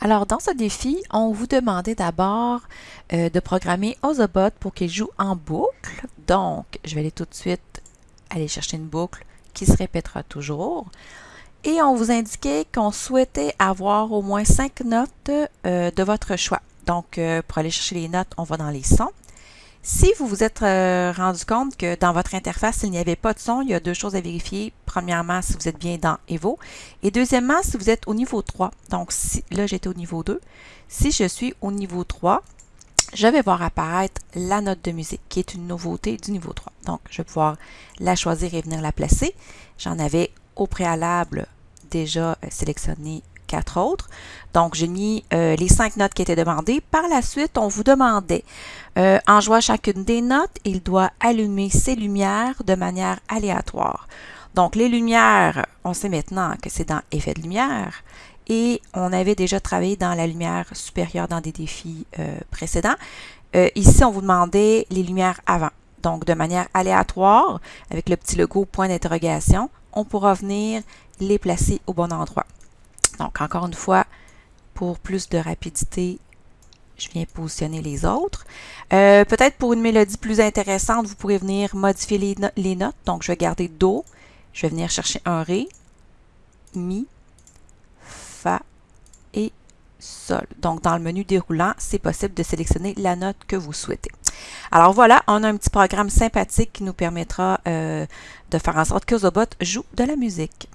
Alors, dans ce défi, on vous demandait d'abord euh, de programmer Ozobot pour qu'il joue en boucle. Donc, je vais aller tout de suite aller chercher une boucle qui se répétera toujours. Et on vous indiquait qu'on souhaitait avoir au moins cinq notes euh, de votre choix. Donc, euh, pour aller chercher les notes, on va dans les sons. Si vous vous êtes rendu compte que dans votre interface, il n'y avait pas de son, il y a deux choses à vérifier. Premièrement, si vous êtes bien dans Evo. Et deuxièmement, si vous êtes au niveau 3. Donc, si, là, j'étais au niveau 2. Si je suis au niveau 3, je vais voir apparaître la note de musique, qui est une nouveauté du niveau 3. Donc, je vais pouvoir la choisir et venir la placer. J'en avais au préalable déjà euh, sélectionné quatre autres. Donc, j'ai mis euh, les cinq notes qui étaient demandées. Par la suite, on vous demandait, euh, en jouant chacune des notes, il doit allumer ses lumières de manière aléatoire. Donc, les lumières, on sait maintenant que c'est dans Effet de lumière. Et on avait déjà travaillé dans la lumière supérieure dans des défis euh, précédents. ici, on vous demandait les lumières avant. Donc, de manière aléatoire, avec le petit logo point d'interrogation, on pourra venir les placer au bon endroit. Donc, encore une fois, pour plus de rapidité, je viens positionner les autres. Euh, peut-être pour une mélodie plus intéressante, vous pourrez venir modifier les, notes. Donc, je vais garder Do. Je vais venir chercher un Ré, Mi, Fa et Sol. Donc, dans le menu déroulant, c'est possible de sélectionner la note que vous souhaitez. Alors voilà, on a un petit programme sympathique qui nous permettra euh, de faire en sorte que Zobot joue de la musique.